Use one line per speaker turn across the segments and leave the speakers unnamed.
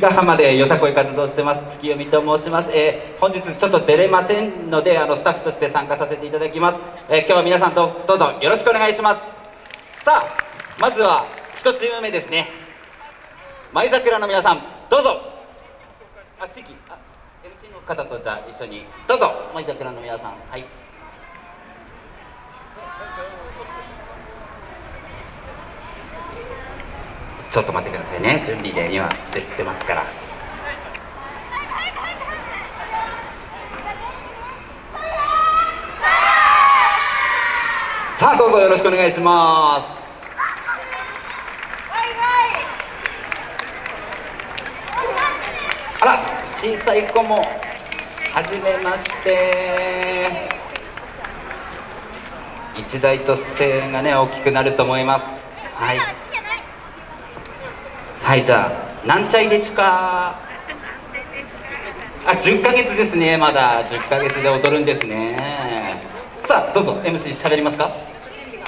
ヶ浜でよさこい活動してます月読みと申します、えー、本日ちょっと出れませんのであのスタッフとして参加させていただきます、えー、今日は皆さんとどうぞよろしくお願いします。さあまずは1チーム目ですね。舞桜の皆さんどうぞ。あ地域あ MC の方とじゃあ一緒に。どうぞ舞桜の皆さん。はい。ちょっと待ってくださいね。準備で今出てますから。さあどうぞよろしくお願いします。あら小さい子もはじめまして。一大と声援がね大きくなると思います。はい。はいじゃあなんちゃいでちかあ10ヶ月ですね。まだ10ヶ月で踊るんですね。さあどうぞ MC 喋りますか？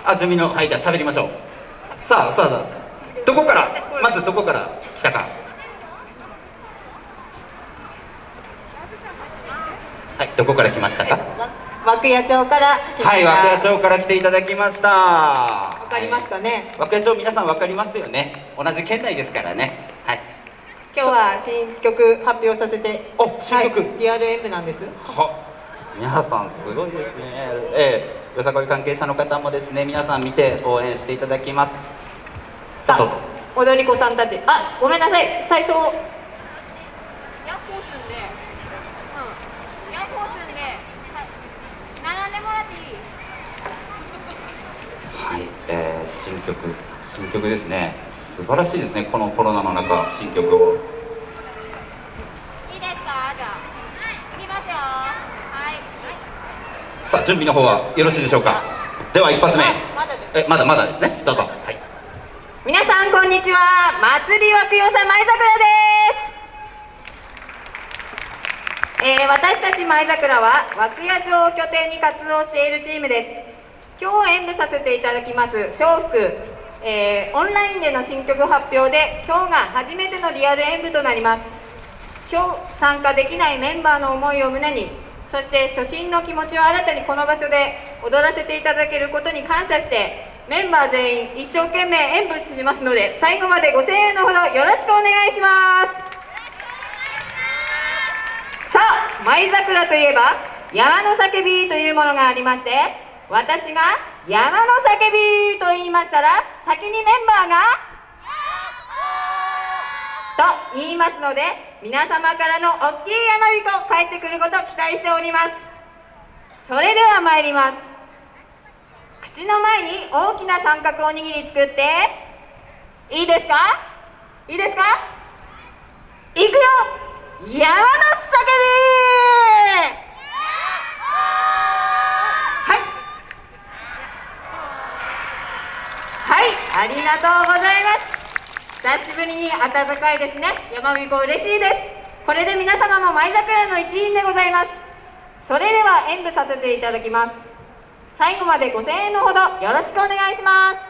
あ準備のはいじゃあ喋りましょう。さあさあどこから？まずどこから来たか。はいどこから来ましたか？
涌谷町から
はい涌谷町から来ていただきました。わ
かりますかね？
涌谷町皆さんわかりますよね？同じ県内ですからね。はい。
今日は新曲発表させて。
お新曲、はい、
DRM なんです。
は皆さんすごいですね。ええー、よさこい関係者の方もですね皆さん見て応援していただきます。
さあ踊り子さんたち。あごめんなさい。最初
えー、新曲新曲ですね。素晴らしいですねこのコロナの中新曲を。いいですか？じゃあ。いきますよ。はい。さあ準備の方はよろしいでしょうか？では一発目。まだえまだまだですね。どうぞ。はい。
皆さんこんにちは。祭りわくよさ舞桜です。えー、私たち舞桜は涌谷町を拠点に活動しているチームです今日演舞させていただきます。笑福、えー、オンラインでの新曲発表で今日が初めてのリアル演舞となります。今日参加できないメンバーの思いを胸にそして初心の気持ちを新たにこの場所で踊らせていただけることに感謝してメンバー全員一生懸命演舞しますので最後までご声援のほどよろしくお願いします。さあ舞桜といえば山の叫びというものがありまして私が山の叫びと言いましたら先にメンバーがと言いますので皆様からの大きい山びこ帰ってくること期待しております。それでは参ります。口の前に大きな三角おにぎり作っていいですか？いいですか？いくよ！山の叫びありがとうございます。久しぶりに暖かいですね。山びこ嬉しいです。これで皆様も舞桜の一員でございます。それでは演舞させていただきます。最後までご声援のほどよろしくお願いします。